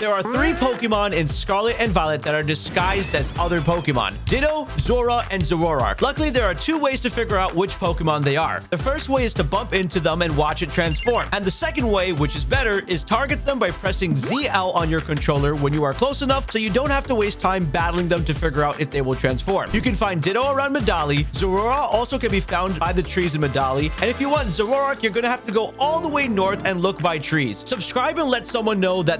There are three Pokemon in Scarlet and Violet that are disguised as other Pokemon. Ditto, Zorua, and Zoroark. Luckily, there are two ways to figure out which Pokemon they are. The first way is to bump into them and watch it transform. And the second way, which is better, is target them by pressing ZL on your controller when you are close enough so you don't have to waste time battling them to figure out if they will transform. You can find Ditto around Medali. Zorua also can be found by the trees in Medali. And if you want Zoroark, you're going to have to go all the way north and look by trees. Subscribe and let someone know that